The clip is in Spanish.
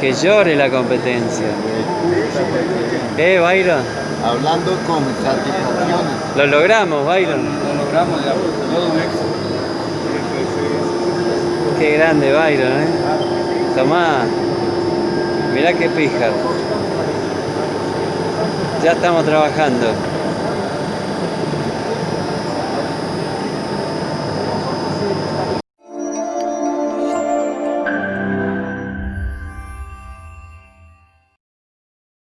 Que llore la competencia. ¿Eh, Byron? Hablando con satisfacciones. Lo logramos, Byron. Lo logramos ya, todo un éxito. Qué grande, Byron, ¿eh? Ah. Tomá. Mirá qué pija. Ya estamos trabajando.